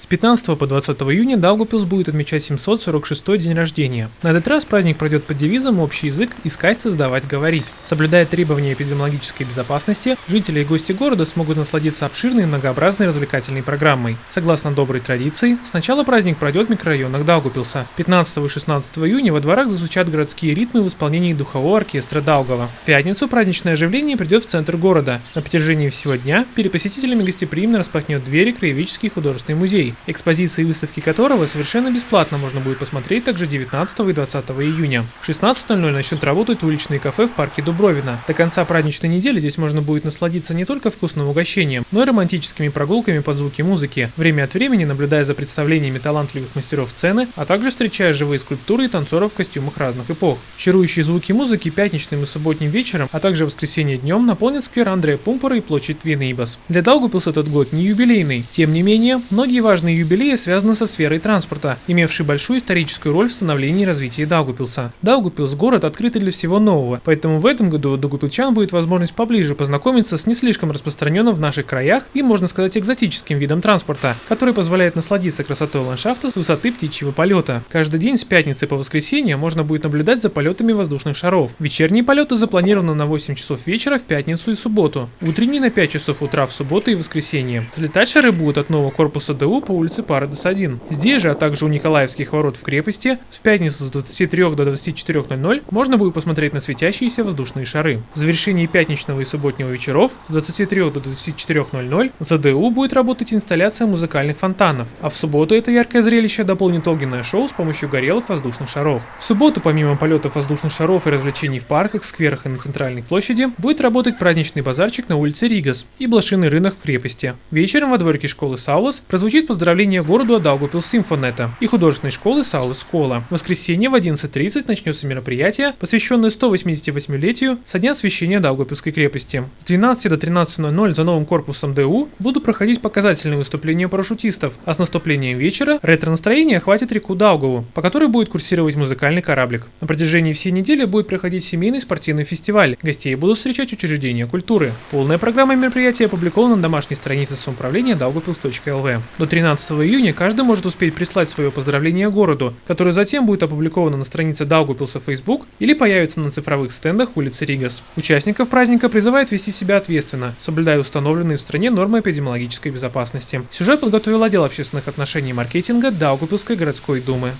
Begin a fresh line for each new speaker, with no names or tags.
С 15 по 20 июня Даугупилс будет отмечать 746 день рождения. На этот раз праздник пройдет под девизом «Общий язык. Искать, создавать, говорить». Соблюдая требования эпидемиологической безопасности, жители и гости города смогут насладиться обширной и многообразной развлекательной программой. Согласно доброй традиции, сначала праздник пройдет в микрорайонах Даугупилса. 15 и 16 июня во дворах зазвучат городские ритмы в исполнении духового оркестра Даугова. В пятницу праздничное оживление придет в центр города. На протяжении всего дня перед посетителями гостеприимно распахнет двери краеведческий художественный музей экспозиции и выставки которого совершенно бесплатно можно будет посмотреть также 19 и 20 июня. В 16.00 начнут работать уличные кафе в парке Дубровина. До конца праздничной недели здесь можно будет насладиться не только вкусным угощением, но и романтическими прогулками под звуки музыки, время от времени наблюдая за представлениями талантливых мастеров сцены, а также встречая живые скульптуры и танцоров в костюмах разных эпох. Чарующие звуки музыки пятничным и субботним вечером, а также воскресенье днем наполнят сквер Андрея Пумпора и площадь Твинейбас. Для Даугупилс этот год не юбилейный. Тем не менее, многие важные важные юбилеи связаны со сферой транспорта, имевшей большую историческую роль в становлении и развитии Даугупилса. Даугупилс – город, открытый для всего нового, поэтому в этом году у будет возможность поближе познакомиться с не слишком распространенным в наших краях и, можно сказать, экзотическим видом транспорта, который позволяет насладиться красотой ландшафта с высоты птичьего полета. Каждый день с пятницы по воскресенье можно будет наблюдать за полетами воздушных шаров. Вечерние полеты запланированы на 8 часов вечера в пятницу и субботу, утренние на 5 часов утра в субботу и воскресенье. Взлетать шары будут от нового корпуса ДУ по улице Парадос-1. Здесь же, а также у Николаевских ворот в крепости, в пятницу с 23 до 24.00 можно будет посмотреть на светящиеся воздушные шары. В завершении пятничного и субботнего вечеров с 23 до 24.00 за ДУ будет работать инсталляция музыкальных фонтанов, а в субботу это яркое зрелище дополнит огненное шоу с помощью горелок воздушных шаров. В субботу, помимо полетов воздушных шаров и развлечений в парках, скверах и на центральной площади, будет работать праздничный базарчик на улице Ригас и блошиный рынок в крепости. Вечером во дворике школы Саулас прозвучит поздравление поздравления городу от Симфонета и художественной школы Саулы Скола. В воскресенье в 11.30 начнется мероприятие, посвященное 188-летию со дня освящения Даугавпилской крепости. С 12 до 13.00 за новым корпусом ДУ будут проходить показательные выступления парашютистов, а с наступлением вечера ретро-настроение охватит реку Даугаву, по которой будет курсировать музыкальный кораблик. На протяжении всей недели будет проходить семейный спортивный фестиваль. Гостей будут встречать учреждения культуры. Полная программа мероприятия опубликована на домашней странице самоуправления daugavpils.lv. До 13 15 июня каждый может успеть прислать свое поздравление городу, которое затем будет опубликовано на странице Даугупилса в Facebook или появится на цифровых стендах улицы Ригас. Участников праздника призывают вести себя ответственно, соблюдая установленные в стране нормы эпидемиологической безопасности. Сюжет подготовил отдел общественных отношений и маркетинга Даугупилской городской думы.